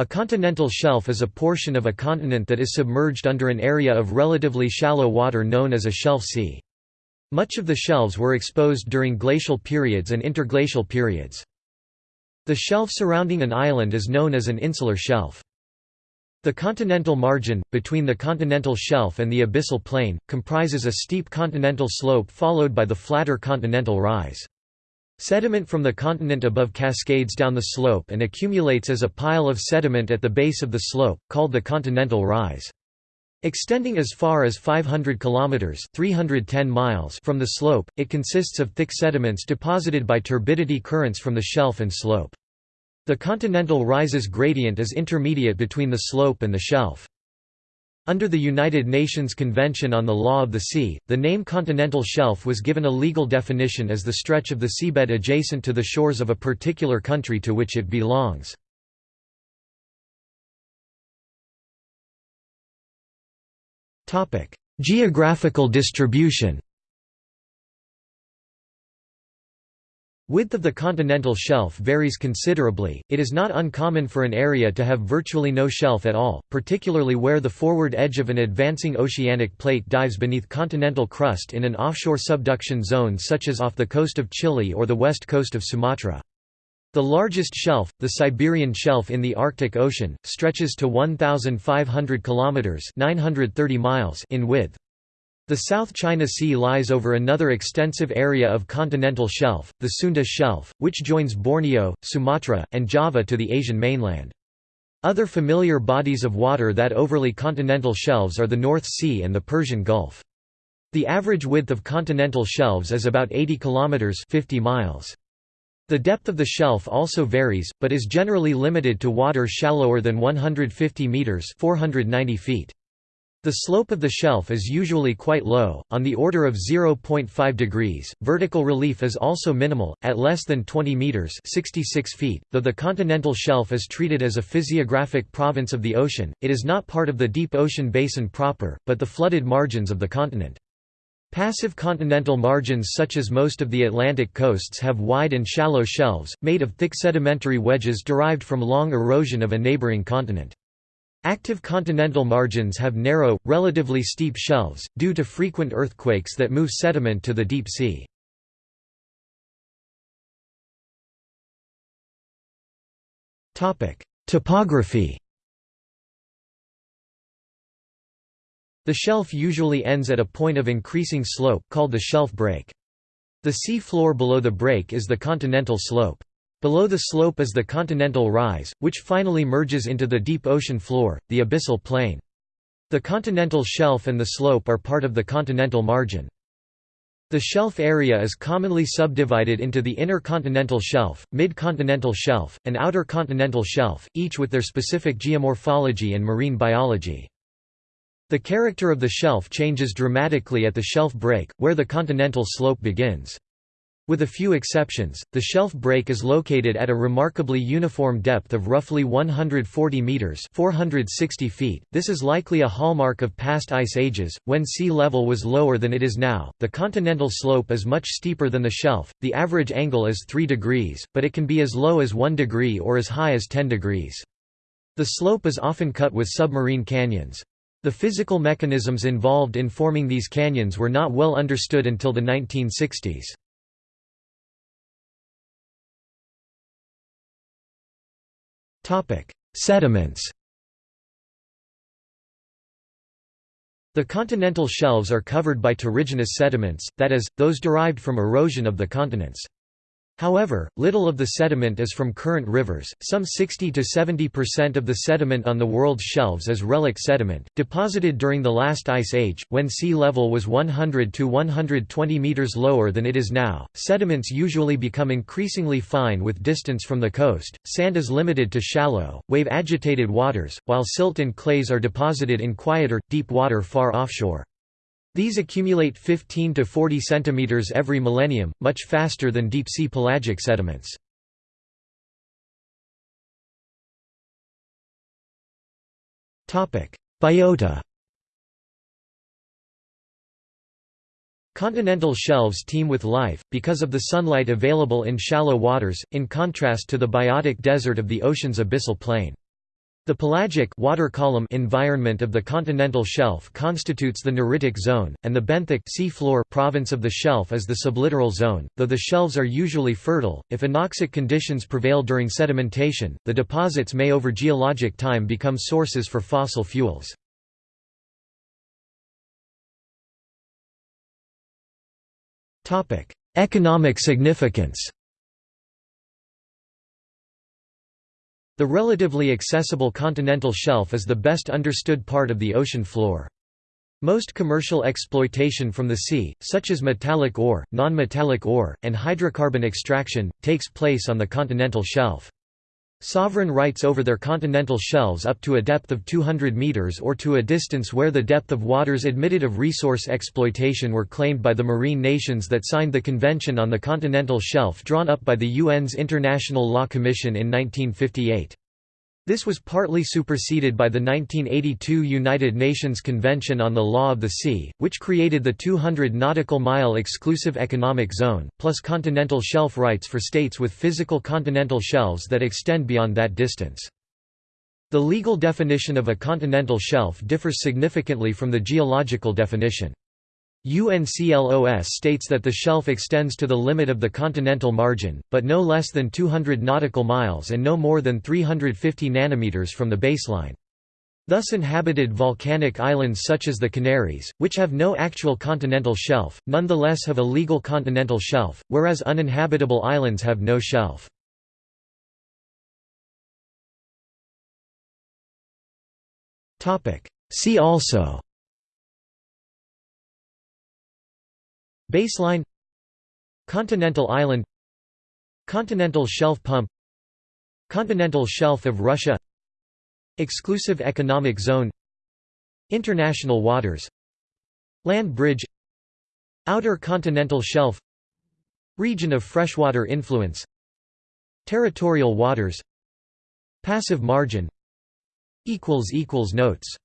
A continental shelf is a portion of a continent that is submerged under an area of relatively shallow water known as a shelf sea. Much of the shelves were exposed during glacial periods and interglacial periods. The shelf surrounding an island is known as an insular shelf. The continental margin, between the continental shelf and the abyssal plain, comprises a steep continental slope followed by the flatter continental rise. Sediment from the continent above cascades down the slope and accumulates as a pile of sediment at the base of the slope, called the continental rise. Extending as far as 500 kilometers (310 miles) from the slope, it consists of thick sediments deposited by turbidity currents from the shelf and slope. The continental rises gradient is intermediate between the slope and the shelf. Under the United Nations Convention on the Law of the Sea, the name continental shelf was given a legal definition as the stretch of the seabed adjacent to the shores of a particular country to which it belongs. Geographical distribution Width of the continental shelf varies considerably, it is not uncommon for an area to have virtually no shelf at all, particularly where the forward edge of an advancing oceanic plate dives beneath continental crust in an offshore subduction zone such as off the coast of Chile or the west coast of Sumatra. The largest shelf, the Siberian Shelf in the Arctic Ocean, stretches to 1,500 kilometers (930 miles) in width. The South China Sea lies over another extensive area of continental shelf, the Sunda Shelf, which joins Borneo, Sumatra, and Java to the Asian mainland. Other familiar bodies of water that overlay continental shelves are the North Sea and the Persian Gulf. The average width of continental shelves is about 80 kilometers 50 miles. The depth of the shelf also varies, but is generally limited to water shallower than 150 meters 490 feet. The slope of the shelf is usually quite low, on the order of 0.5 degrees. Vertical relief is also minimal, at less than 20 meters (66 feet). Though the continental shelf is treated as a physiographic province of the ocean, it is not part of the deep ocean basin proper, but the flooded margins of the continent. Passive continental margins such as most of the Atlantic coasts have wide and shallow shelves, made of thick sedimentary wedges derived from long erosion of a neighboring continent. Active continental margins have narrow, relatively steep shelves, due to frequent earthquakes that move sediment to the deep sea. Topography The shelf usually ends at a point of increasing slope, called the shelf break. The sea floor below the break is the continental slope. Below the slope is the continental rise, which finally merges into the deep ocean floor, the abyssal plain. The continental shelf and the slope are part of the continental margin. The shelf area is commonly subdivided into the inner continental shelf, mid-continental shelf, and outer continental shelf, each with their specific geomorphology and marine biology. The character of the shelf changes dramatically at the shelf break, where the continental slope begins. With a few exceptions, the shelf break is located at a remarkably uniform depth of roughly 140 meters (460 feet). This is likely a hallmark of past ice ages, when sea level was lower than it is now. The continental slope is much steeper than the shelf. The average angle is 3 degrees, but it can be as low as 1 degree or as high as 10 degrees. The slope is often cut with submarine canyons. The physical mechanisms involved in forming these canyons were not well understood until the 1960s. Sediments The continental shelves are covered by terrigenous sediments, that is, those derived from erosion of the continents. However, little of the sediment is from current rivers, some 60 to 70% of the sediment on the world's shelves is relic sediment, deposited during the last ice age, when sea level was 100 to 120 meters lower than it is now. Sediments usually become increasingly fine with distance from the coast, sand is limited to shallow, wave-agitated waters, while silt and clays are deposited in quieter, deep water far offshore. These accumulate 15 to 40 cm every millennium, much faster than deep-sea pelagic sediments. Biota Continental shelves teem with life, because of the sunlight available in shallow waters, in contrast to the biotic desert of the ocean's abyssal plain. The pelagic water column environment of the continental shelf constitutes the neritic zone, and the benthic sea floor province of the shelf is the sublittoral zone. Though the shelves are usually fertile, if anoxic conditions prevail during sedimentation, the deposits may over geologic time become sources for fossil fuels. Economic significance. The relatively accessible continental shelf is the best understood part of the ocean floor. Most commercial exploitation from the sea, such as metallic ore, non-metallic ore, and hydrocarbon extraction, takes place on the continental shelf. Sovereign rights over their continental shelves up to a depth of 200 meters or to a distance where the depth of waters admitted of resource exploitation were claimed by the marine nations that signed the Convention on the Continental Shelf drawn up by the UN's International Law Commission in 1958. This was partly superseded by the 1982 United Nations Convention on the Law of the Sea, which created the 200 nautical mile exclusive economic zone, plus continental shelf rights for states with physical continental shelves that extend beyond that distance. The legal definition of a continental shelf differs significantly from the geological definition. UNCLOS states that the shelf extends to the limit of the continental margin, but no less than 200 nautical miles and no more than 350 nanometers from the baseline. Thus inhabited volcanic islands such as the Canaries, which have no actual continental shelf, nonetheless have a legal continental shelf, whereas uninhabitable islands have no shelf. See also Baseline Continental island Continental shelf pump Continental shelf of Russia Exclusive economic zone International waters Land bridge Outer continental shelf Region of freshwater influence Territorial waters Passive margin Notes